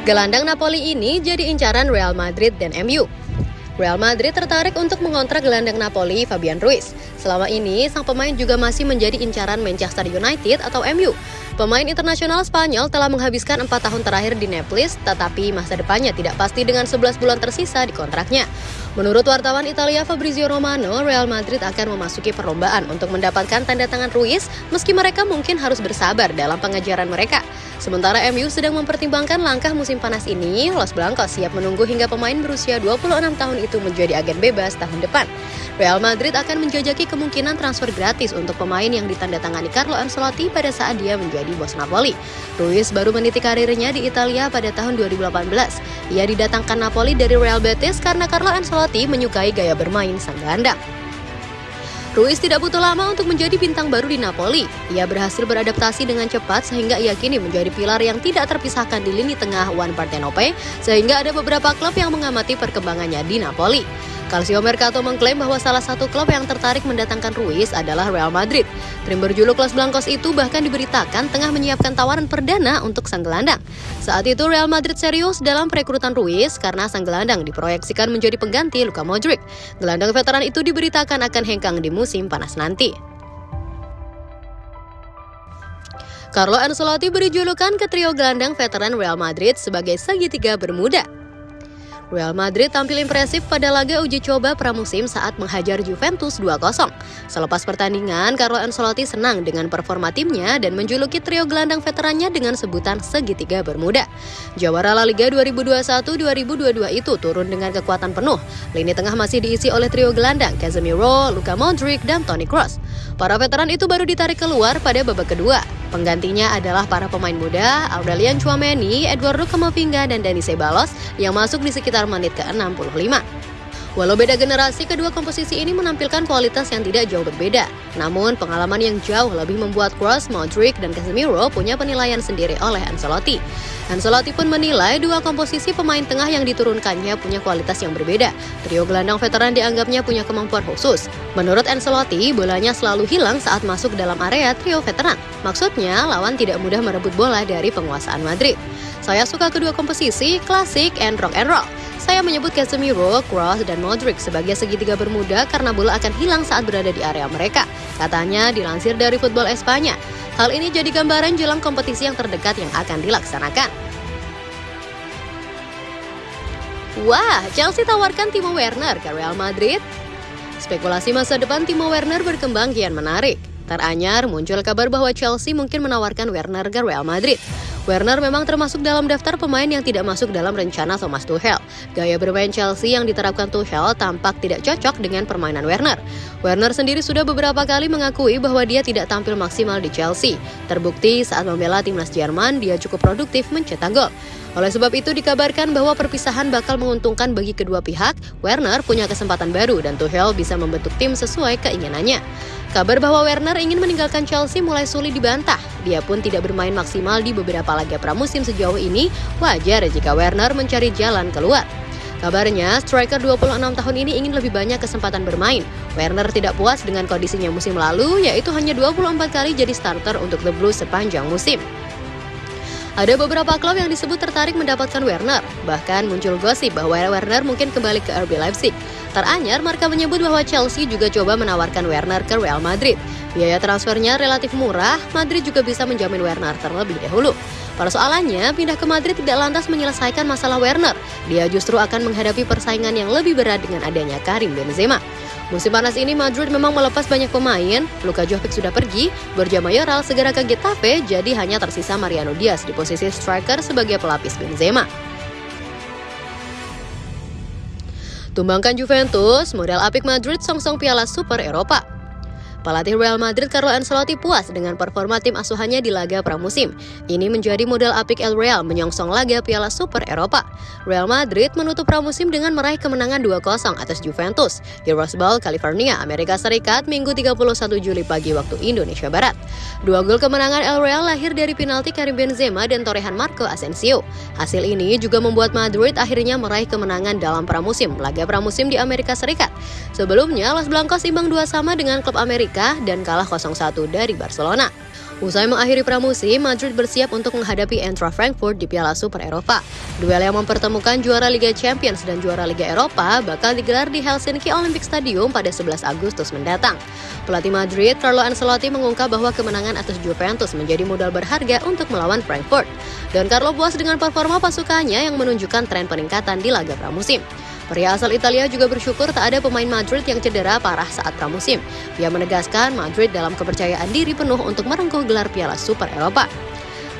Gelandang Napoli ini jadi incaran Real Madrid dan MU. Real Madrid tertarik untuk mengontrak gelandang Napoli Fabian Ruiz. Selama ini, sang pemain juga masih menjadi incaran Manchester United atau MU. Pemain internasional Spanyol telah menghabiskan empat tahun terakhir di Naples, tetapi masa depannya tidak pasti dengan 11 bulan tersisa di kontraknya. Menurut wartawan Italia Fabrizio Romano, Real Madrid akan memasuki perlombaan untuk mendapatkan tanda tangan Ruiz meski mereka mungkin harus bersabar dalam pengejaran mereka. Sementara MU sedang mempertimbangkan langkah musim panas ini, Los Blancos siap menunggu hingga pemain berusia 26 tahun itu menjadi agen bebas tahun depan. Real Madrid akan menjajaki kemungkinan transfer gratis untuk pemain yang ditandatangani Carlo Ancelotti pada saat dia menjadi bos Napoli. Ruiz baru meniti karirnya di Italia pada tahun 2018. Ia didatangkan Napoli dari Real Betis karena Carlo Ancelotti menyukai gaya bermain sang gelandang. Ruiz tidak butuh lama untuk menjadi bintang baru di Napoli. Ia berhasil beradaptasi dengan cepat sehingga ia kini menjadi pilar yang tidak terpisahkan di lini tengah One Partenope, sehingga ada beberapa klub yang mengamati perkembangannya di Napoli. Calcio Mercato mengklaim bahwa salah satu klub yang tertarik mendatangkan Ruiz adalah Real Madrid. Tim berjuluk Los Blancos itu bahkan diberitakan tengah menyiapkan tawaran perdana untuk sang gelandang. Saat itu Real Madrid serius dalam perekrutan Ruiz karena sang gelandang diproyeksikan menjadi pengganti Luka Modric. Gelandang veteran itu diberitakan akan hengkang di musim panas nanti. Carlo Ancelotti beri julukan ke trio gelandang veteran Real Madrid sebagai segitiga bermuda. Real Madrid tampil impresif pada laga uji coba pramusim saat menghajar Juventus 2-0. Selepas pertandingan, Carlo Ancelotti senang dengan performa timnya dan menjuluki trio gelandang veterannya dengan sebutan segitiga bermuda. Jawara La Liga 2021-2022 itu turun dengan kekuatan penuh. Lini tengah masih diisi oleh trio gelandang Casemiro, Luka Modric, dan Toni Kroos. Para veteran itu baru ditarik keluar pada babak kedua. Penggantinya adalah para pemain muda Aurelian Chouameni, Eduardo Camavinga, dan Dani Ceballos yang masuk di sekitar menit ke-65. Walau beda generasi, kedua komposisi ini menampilkan kualitas yang tidak jauh berbeda. Namun, pengalaman yang jauh lebih membuat Kroos, Modric, dan Casemiro punya penilaian sendiri oleh Ancelotti. Ancelotti pun menilai dua komposisi pemain tengah yang diturunkannya punya kualitas yang berbeda. Trio gelandang veteran dianggapnya punya kemampuan khusus. Menurut Ancelotti, bolanya selalu hilang saat masuk dalam area trio veteran. Maksudnya, lawan tidak mudah merebut bola dari penguasaan Madrid. Saya suka kedua komposisi, klasik and rock and roll. Saya menyebut Casemiro, Kroos, dan Modric sebagai segitiga bermuda karena bola akan hilang saat berada di area mereka. Katanya dilansir dari Football Espanya. Hal ini jadi gambaran jelang kompetisi yang terdekat yang akan dilaksanakan. Wah, Chelsea tawarkan Timo Werner ke Real Madrid. Spekulasi masa depan Timo Werner berkembang kian menarik. Teranyar muncul kabar bahwa Chelsea mungkin menawarkan Werner ke Real Madrid. Werner memang termasuk dalam daftar pemain yang tidak masuk dalam rencana Thomas Tuchel. Gaya bermain Chelsea yang diterapkan Tuchel tampak tidak cocok dengan permainan Werner. Werner sendiri sudah beberapa kali mengakui bahwa dia tidak tampil maksimal di Chelsea. Terbukti saat membela timnas Jerman, dia cukup produktif mencetak gol. Oleh sebab itu dikabarkan bahwa perpisahan bakal menguntungkan bagi kedua pihak. Werner punya kesempatan baru dan Tuchel bisa membentuk tim sesuai keinginannya. Kabar bahwa Werner ingin meninggalkan Chelsea mulai sulit dibantah. Dia pun tidak bermain maksimal di beberapa laga pramusim sejauh ini. Wajar jika Werner mencari jalan keluar. Kabarnya, striker 26 tahun ini ingin lebih banyak kesempatan bermain. Werner tidak puas dengan kondisinya musim lalu, yaitu hanya 24 kali jadi starter untuk The Blues sepanjang musim. Ada beberapa klub yang disebut tertarik mendapatkan Werner. Bahkan muncul gosip bahwa Werner mungkin kembali ke RB Leipzig. Teranyar, Marka menyebut bahwa Chelsea juga coba menawarkan Werner ke Real Madrid. Biaya transfernya relatif murah, Madrid juga bisa menjamin Werner terlebih dahulu. Persoalannya, pindah ke Madrid tidak lantas menyelesaikan masalah Werner. Dia justru akan menghadapi persaingan yang lebih berat dengan adanya Karim Benzema. Musim panas ini Madrid memang melepas banyak pemain. Luka Jovic sudah pergi, Borja Mayoral segera ke Getafe, jadi hanya tersisa Mariano Diaz di posisi striker sebagai pelapis Benzema. Tumbangkan Juventus, modal apik Madrid song-song piala Super Eropa. Pelatih Real Madrid Carlo Ancelotti puas dengan performa tim asuhannya di laga pramusim. Ini menjadi modal apik El Real menyongsong laga Piala Super Eropa. Real Madrid menutup pramusim dengan meraih kemenangan 2-0 atas Juventus di Rose Bowl, California, Amerika Serikat, Minggu 31 Juli pagi waktu Indonesia Barat. Dua gol kemenangan El Real lahir dari penalti Karim Benzema dan torehan Marco Asensio. Hasil ini juga membuat Madrid akhirnya meraih kemenangan dalam pramusim, laga pramusim di Amerika Serikat. Sebelumnya, Los Blancos imbang dua sama dengan klub Amerika dan kalah 0-1 dari Barcelona. Usai mengakhiri pramusim, Madrid bersiap untuk menghadapi Eintracht Frankfurt di Piala Super Eropa. Duel yang mempertemukan juara Liga Champions dan juara Liga Eropa bakal digelar di Helsinki Olympic Stadium pada 11 Agustus mendatang. Pelatih Madrid, Carlo Ancelotti mengungkap bahwa kemenangan atas Juventus menjadi modal berharga untuk melawan Frankfurt. Dan Carlo puas dengan performa pasukannya yang menunjukkan tren peningkatan di laga pramusim. Pria asal Italia juga bersyukur tak ada pemain Madrid yang cedera parah saat pramusim. Dia menegaskan Madrid dalam kepercayaan diri penuh untuk merengkuh gelar Piala Super Eropa.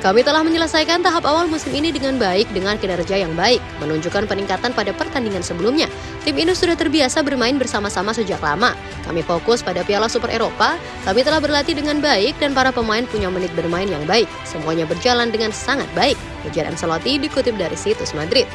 Kami telah menyelesaikan tahap awal musim ini dengan baik dengan kinerja yang baik, menunjukkan peningkatan pada pertandingan sebelumnya. Tim ini sudah terbiasa bermain bersama-sama sejak lama. Kami fokus pada Piala Super Eropa, kami telah berlatih dengan baik dan para pemain punya menit bermain yang baik. Semuanya berjalan dengan sangat baik, ujar Ancelotti dikutip dari situs Madrid.